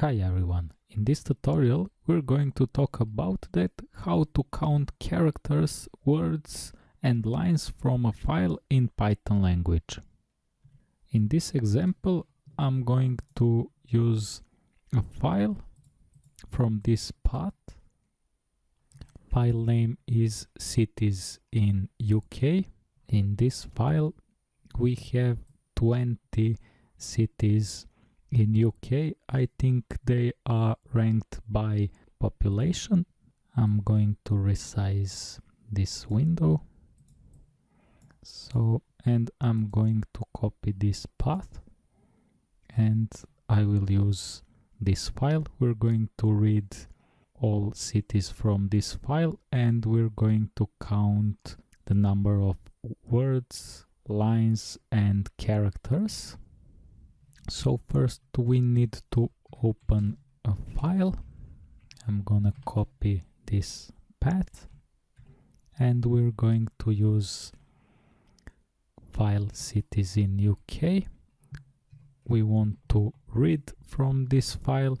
Hi everyone, in this tutorial we're going to talk about that how to count characters, words and lines from a file in Python language. In this example I'm going to use a file from this path. File name is cities in UK. In this file we have 20 cities in UK I think they are ranked by population. I'm going to resize this window. So and I'm going to copy this path. And I will use this file. We're going to read all cities from this file. And we're going to count the number of words lines and characters so first we need to open a file. I'm gonna copy this path. And we're going to use file cities in UK we want to read from this file.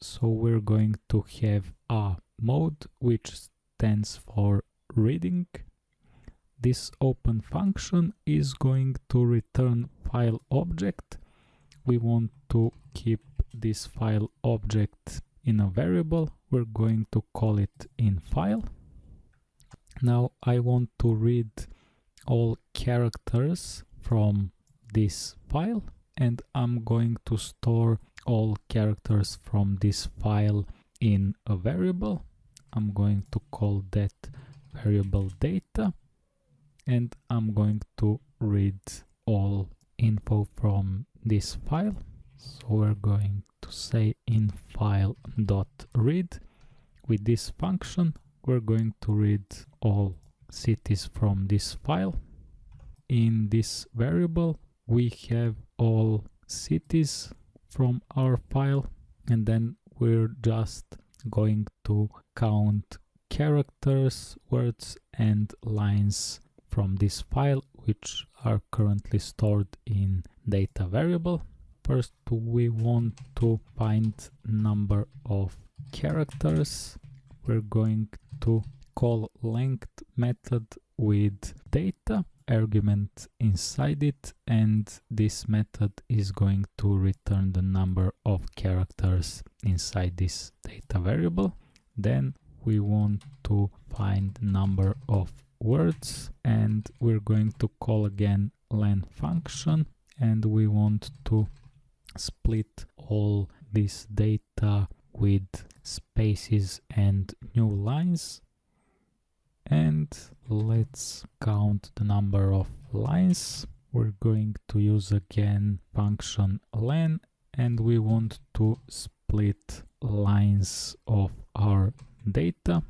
So we're going to have a mode which stands for reading. This open function is going to return file object we want to keep this file object in a variable, we're going to call it in file. Now I want to read all characters from this file and I'm going to store all characters from this file in a variable. I'm going to call that variable data and I'm going to read all info from this file. So we're going to say in file dot read. With this function we're going to read all cities from this file. In this variable we have all cities from our file and then we're just going to count characters words and lines from this file which are currently stored in data variable. First we want to find number of characters. We're going to call length method with data argument inside it and this method is going to return the number of characters inside this data variable. Then we want to find number of words and we're going to call again len function and we want to split all this data with spaces and new lines. And let's count the number of lines. We're going to use again function len and we want to split lines of our data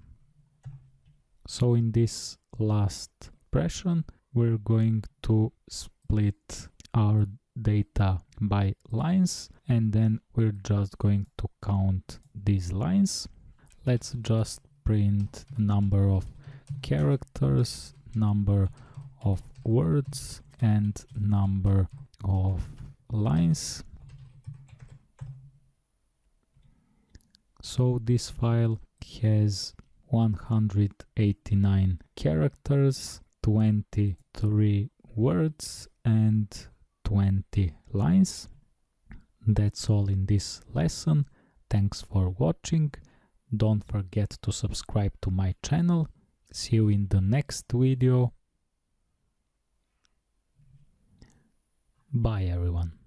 so in this last expression we're going to split our data by lines and then we're just going to count these lines. Let's just print the number of characters number of words and number of lines. So this file has 189 characters 23 words and 20 lines. That's all in this lesson. Thanks for watching. Don't forget to subscribe to my channel. See you in the next video. Bye everyone.